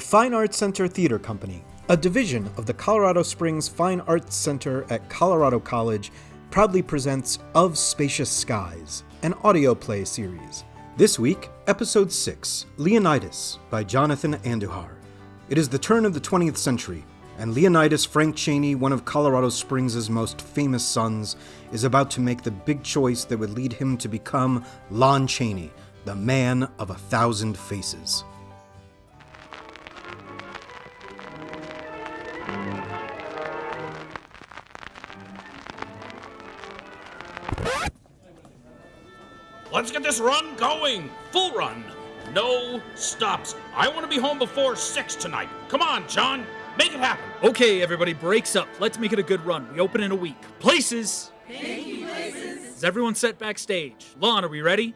The Fine Arts Center Theater Company, a division of the Colorado Springs Fine Arts Center at Colorado College, proudly presents Of Spacious Skies, an audio play series. This week, Episode 6 Leonidas by Jonathan Andujar. It is the turn of the 20th century, and Leonidas Frank Chaney, one of Colorado Springs' most famous sons, is about to make the big choice that would lead him to become Lon Chaney, the man of a thousand faces. Let's get this run going. Full run. No stops. I want to be home before 6 tonight. Come on, John. Make it happen. Okay, everybody, breaks up. Let's make it a good run. We open in a week. Places! Thank you, places. Is everyone set backstage? Lon, are we ready?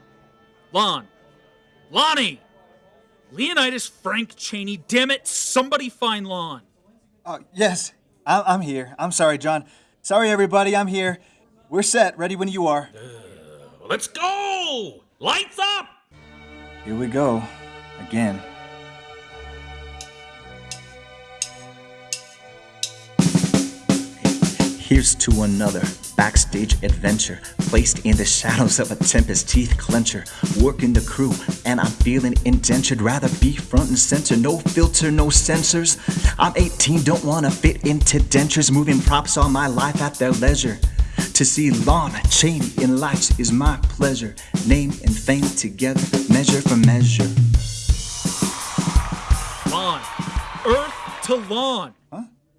Lon. Lonnie! Leonidas Frank Chaney. Damn it, somebody find Lon. Oh, yes. I- I'm here. I'm sorry, John. Sorry, everybody. I'm here. We're set. Ready when you are. Let's go. Lights up. Here we go. Again. Here's to another backstage adventure, placed in the shadows of a tempest teeth clencher. Working the crew, and I'm feeling indentured. Rather be front and center, no filter, no censors. I'm 18, don't wanna fit into dentures. Moving props all my life at their leisure. To see Lon Chaney in lights is my pleasure. Name and fame together, measure for measure. Lon. Earth to Lon.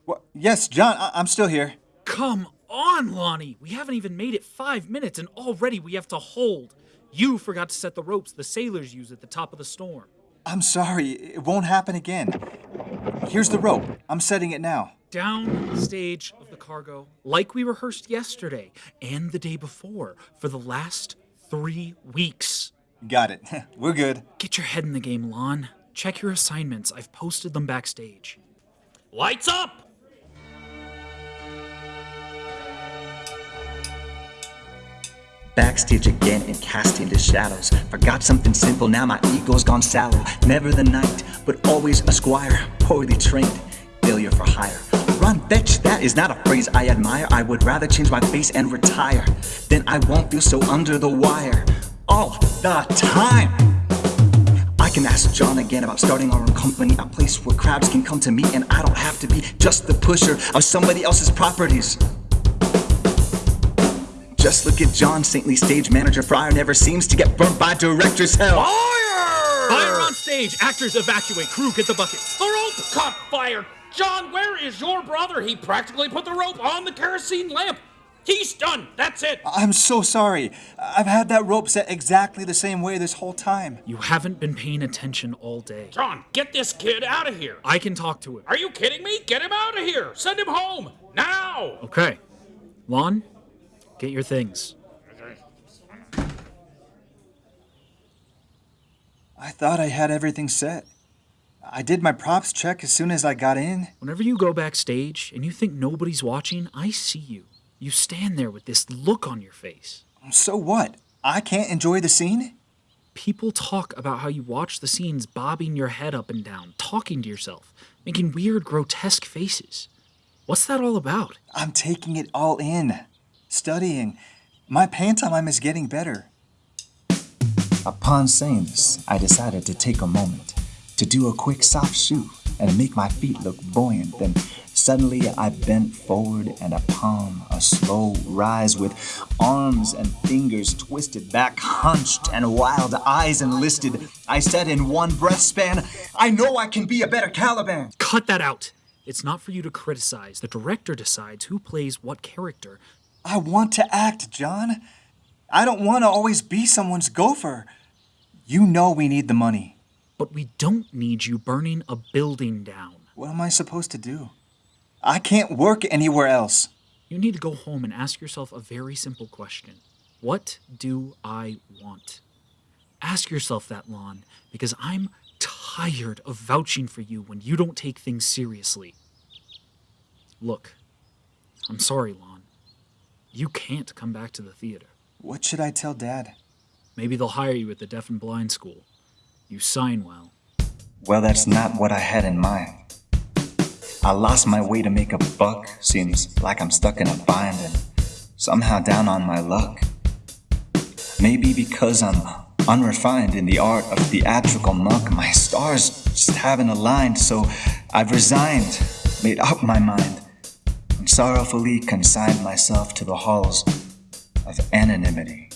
What? Yes, John, I- I'm still here. Come on, Lonnie. We haven't even made it five minutes, and already we have to hold. You forgot to set the ropes the sailors use at the top of the storm. I'm sorry, it won't happen again. Here's the rope. I'm setting it now. Down stage of the cargo, like we rehearsed yesterday and the day before for the last three weeks. Got it. We're good. Get your head in the game, Lon. Check your assignments. I've posted them backstage. Lights up. Backstage again and casting the shadows. Forgot something simple, now my ego's gone sallow. Never the knight, but always a squire. Poorly trained, failure for hire. Run, fetch, that is not a phrase I admire. I would rather change my face and retire. Then I won't feel so under the wire. All the time. I can ask John again about starting our own company, a place where crowds can come to me and I don't have to be just the pusher of somebody else's properties. Just look at John, saintly stage manager Fryer never seems to get burnt by director's hell. Fire! Fire on stage! Actors evacuate! Crew, get the buckets! The rope caught fire. John, where is your brother? He practically put the rope on the kerosene lamp. He's done. That's it. I'm so sorry. I've had that rope set exactly the same way this whole time. You haven't been paying attention all day. John, get this kid out of here. I can talk to him. Are you kidding me? Get him out of here. Send him home. Now. Okay. Lon, get your things. I thought I had everything set. I did my props check as soon as I got in. Whenever you go backstage and you think nobody's watching, I see you. You stand there with this look on your face. So what? I can't enjoy the scene? People talk about how you watch the scenes bobbing your head up and down, talking to yourself, making weird, grotesque faces. What's that all about? I'm taking it all in. Studying. My pantomime is getting better. Upon saying this, I decided to take a moment to do a quick soft shoe and make my feet look buoyant. Then suddenly I bent forward and a palm, a slow rise with arms and fingers twisted back, hunched and wild eyes enlisted. I said in one breath span, I know I can be a better Caliban. Cut that out! It's not for you to criticize. The director decides who plays what character. I want to act, John. I don't want to always be someone's gopher. You know we need the money. But we don't need you burning a building down. What am I supposed to do? I can't work anywhere else. You need to go home and ask yourself a very simple question What do I want? Ask yourself that, Lon, because I'm tired of vouching for you when you don't take things seriously. Look, I'm sorry, Lon. You can't come back to the theater. What should I tell Dad? Maybe they'll hire you at the deaf and blind school. You sign well. Well, that's not what I had in mind. I lost my way to make a buck, seems like I'm stuck in a bind and somehow down on my luck. Maybe because I'm unrefined in the art of theatrical muck, my stars just haven't aligned, so I've resigned, made up my mind, and sorrowfully consigned myself to the halls of anonymity.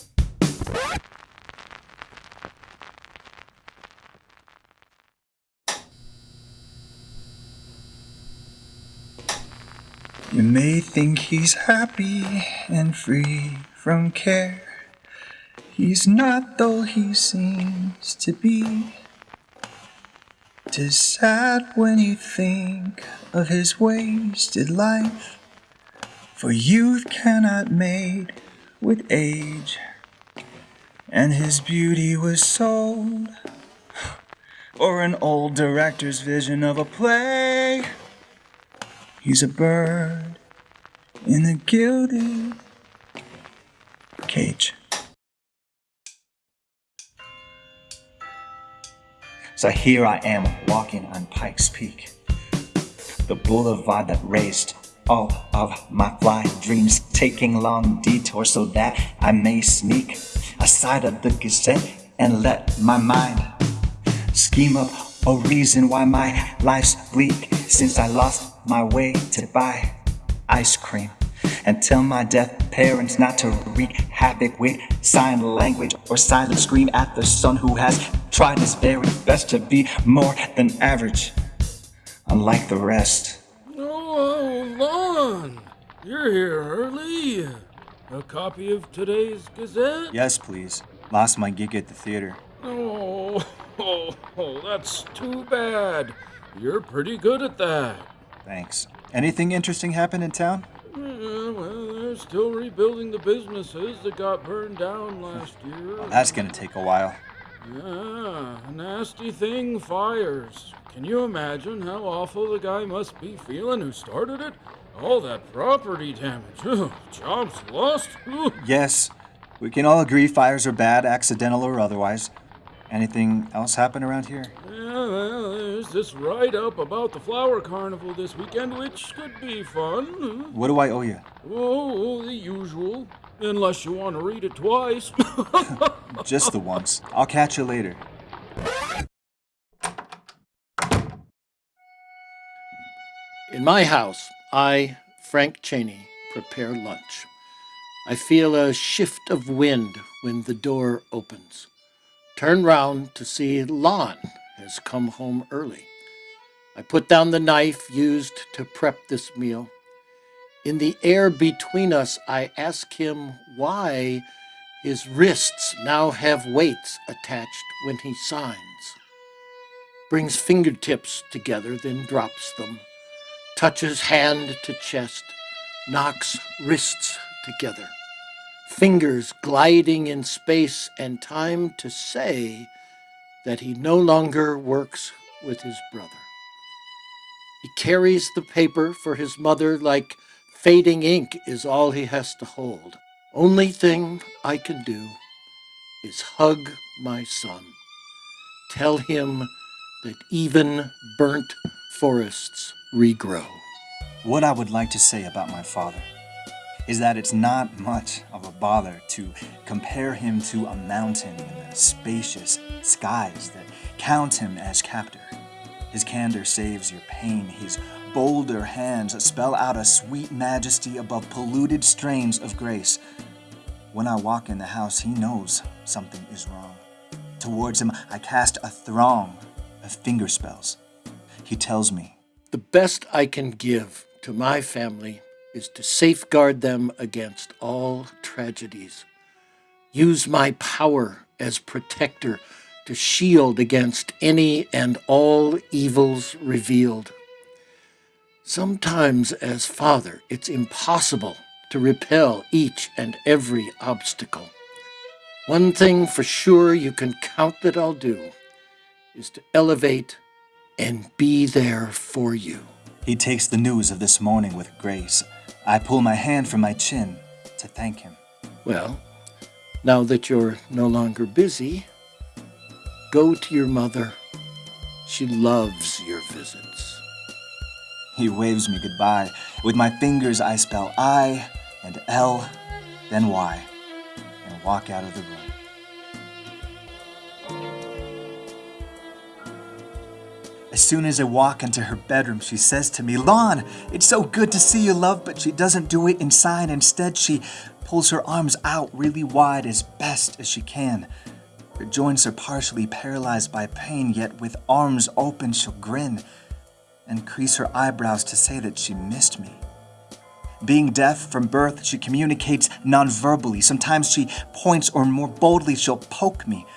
You may think he's happy and free from care. He's not, though he seems to be. Tis sad when you think of his wasted life, for youth cannot mate with age, and his beauty was sold, or an old director's vision of a play. He's a bird in a gilded cage. So here I am walking on Pikes Peak, the boulevard that raised all of my fly dreams, taking long detours so that I may sneak aside of the gazette and let my mind scheme up a reason why my life's bleak since I lost my way to buy ice cream and tell my deaf parents not to wreak havoc with sign language or silent scream at the son who has tried his very best to be more than average, unlike the rest. Oh, Lon! You're here early. A copy of today's Gazette? Yes, please. Lost my gig at the theater. Oh, oh, oh, that's too bad. You're pretty good at that. Thanks. Anything interesting happen in town? Yeah, well, they're still rebuilding the businesses that got burned down last hmm. year. Well, that's gonna take a while. Yeah, nasty thing fires. Can you imagine how awful the guy must be feeling who started it? All that property damage. Jobs lost. Yes, we can all agree fires are bad, accidental or otherwise. Anything else happen around here? Yeah, well, there's this write up about the flower carnival this weekend, which could be fun. What do I owe you? Oh, the usual. Unless you want to read it twice. Just the once. I'll catch you later. In my house, I, Frank Chaney, prepare lunch. I feel a shift of wind when the door opens. Turn round to see Lon has come home early. I put down the knife used to prep this meal. In the air between us, I ask him why his wrists now have weights attached when he signs. Brings fingertips together, then drops them. Touches hand to chest, knocks wrists together. Fingers gliding in space and time to say that he no longer works with his brother. He carries the paper for his mother like fading ink is all he has to hold. Only thing I can do is hug my son. Tell him that even burnt forests regrow. What I would like to say about my father is that it's not much of a bother to compare him to a mountain in the spacious skies that count him as captor. His candor saves your pain, his bolder hands spell out a sweet majesty above polluted strains of grace. When I walk in the house, he knows something is wrong. Towards him, I cast a throng of finger spells. He tells me, The best I can give to my family is to safeguard them against all tragedies. Use my power as protector to shield against any and all evils revealed. Sometimes, as father, it's impossible to repel each and every obstacle. One thing for sure you can count that I'll do is to elevate and be there for you. He takes the news of this morning with grace. I pull my hand from my chin to thank him. Well, now that you're no longer busy, go to your mother. She loves your visits. He waves me goodbye. With my fingers, I spell I and L, then Y, and walk out of the room. As soon as I walk into her bedroom, she says to me, Lon, it's so good to see you, love, but she doesn't do it inside. Instead, she pulls her arms out really wide as best as she can. Her joints are partially paralyzed by pain, yet with arms open, she'll grin and crease her eyebrows to say that she missed me. Being deaf from birth, she communicates non-verbally. Sometimes she points, or more boldly, she'll poke me.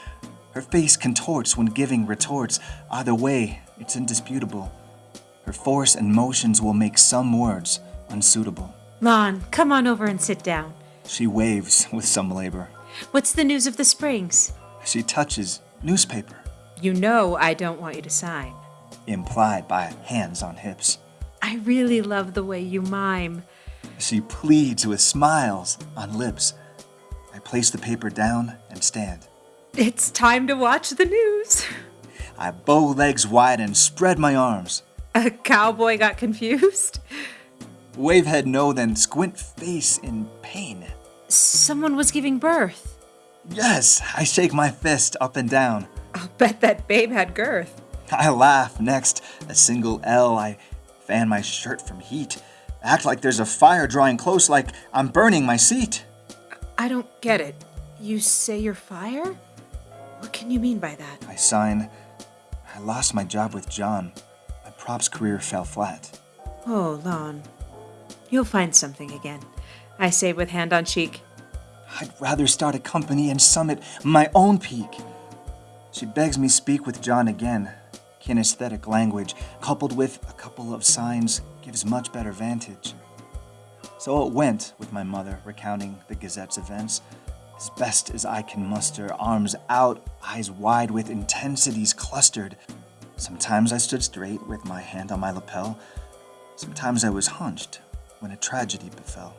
Her face contorts when giving retorts. Either way, it's indisputable. Her force and motions will make some words unsuitable. Lon, come on over and sit down. She waves with some labor. What's the news of the Springs? She touches newspaper, You know I don't want you to sign. implied by hands on hips. I really love the way you mime. She pleads with smiles on lips. I place the paper down and stand. It's time to watch the news. I bow legs wide and spread my arms. A cowboy got confused. Wave head no, then squint face in pain. Someone was giving birth. Yes, I shake my fist up and down. I'll bet that babe had girth. I laugh. Next, a single L. I fan my shirt from heat. Act like there's a fire drawing close, like I'm burning my seat. I don't get it. You say you're fire? What can you mean by that? I sign. I lost my job with John. My props career fell flat. Oh, Lon. You'll find something again. I say with hand on cheek. I'd rather start a company and summit my own peak. She begs me speak with John again. Kinesthetic language, coupled with a couple of signs, gives much better vantage. So it went with my mother, recounting the Gazette's events. As best as I can muster, arms out, eyes wide with intensities clustered. Sometimes I stood straight with my hand on my lapel. Sometimes I was hunched when a tragedy befell.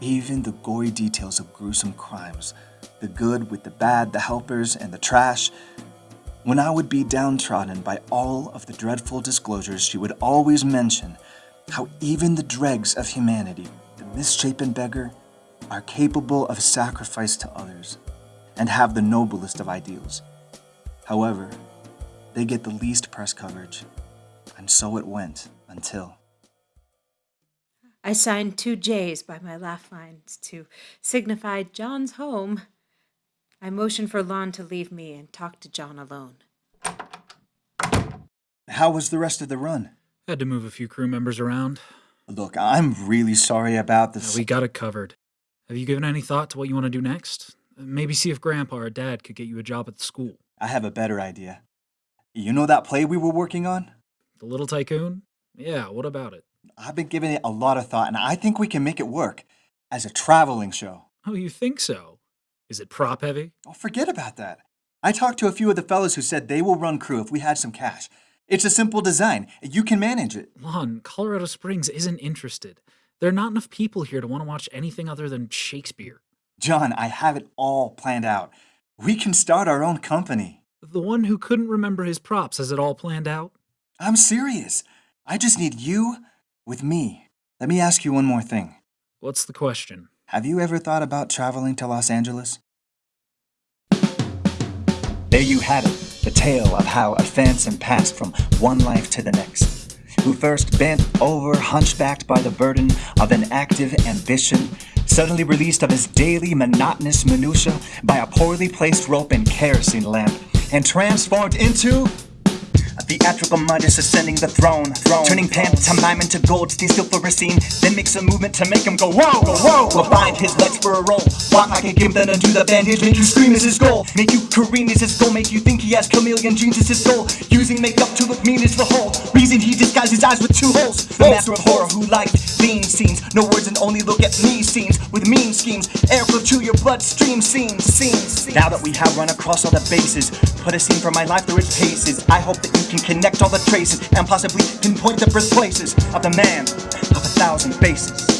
Even the gory details of gruesome crimes, the good with the bad, the helpers and the trash. When I would be downtrodden by all of the dreadful disclosures, she would always mention how even the dregs of humanity, the misshapen beggar, are capable of sacrifice to others and have the noblest of ideals. However, they get the least press coverage, and so it went until. I signed two J's by my laugh lines to signify John's home. I motioned for Lon to leave me and talk to John alone. How was the rest of the run? Had to move a few crew members around. Look, I'm really sorry about this. we got it covered. Have you given any thought to what you want to do next? Maybe see if Grandpa or Dad could get you a job at the school. I have a better idea. You know that play we were working on? The Little Tycoon? Yeah, what about it? I've been giving it a lot of thought, and I think we can make it work as a traveling show. Oh, you think so? Is it prop heavy? Oh, forget about that. I talked to a few of the fellows who said they will run crew if we had some cash. It's a simple design. You can manage it. Lon, Colorado Springs isn't interested. There are not enough people here to want to watch anything other than Shakespeare. John, I have it all planned out. We can start our own company. The one who couldn't remember his props has it all planned out? I'm serious. I just need you with me. Let me ask you one more thing. What's the question? Have you ever thought about traveling to Los Angeles? There you have it, the tale of how a phantom passed from one life to the next. Who first bent over, hunchbacked by the burden of an active ambition, suddenly released of his daily monotonous minutia by a poorly placed rope and kerosene lamp, and transformed into a theatrical Midas ascending the throne, turning pantomime into gold, stay still for a scene, then makes a movement to make him go whoa, whoa. Will bind his legs for a roll, walk like a gimp, then undo the bandage, make you scream is his goal, make you careen is his goal, make you think he has chameleon genes is his goal, using makeup to look mean is the whole reason he disguised his eyes with two holes. The master of horror who liked lean scenes, no words and only look at me scenes with mean schemes, airflow to your bloodstream scenes, scenes. Now that we have run across all the bases, put a scene from my life through its paces. I hope that you can connect all the traces and possibly pinpoint the birthplaces of the man of a thousand faces.